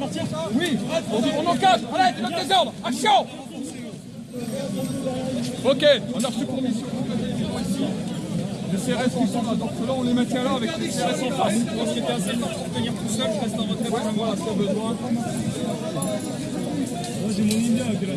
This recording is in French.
partir Oui, on, on encadre. Allez, tu donnes tes ordres. Action Ok, on a reçu pour mission. Les CRS qui sont là, donc là on les maintient là avec les CRS en face. Moi, c'était assez fort pour tenir tout seul, je reste en retrait pour Voilà, si besoin. Moi, j'ai mon Indien qui est là.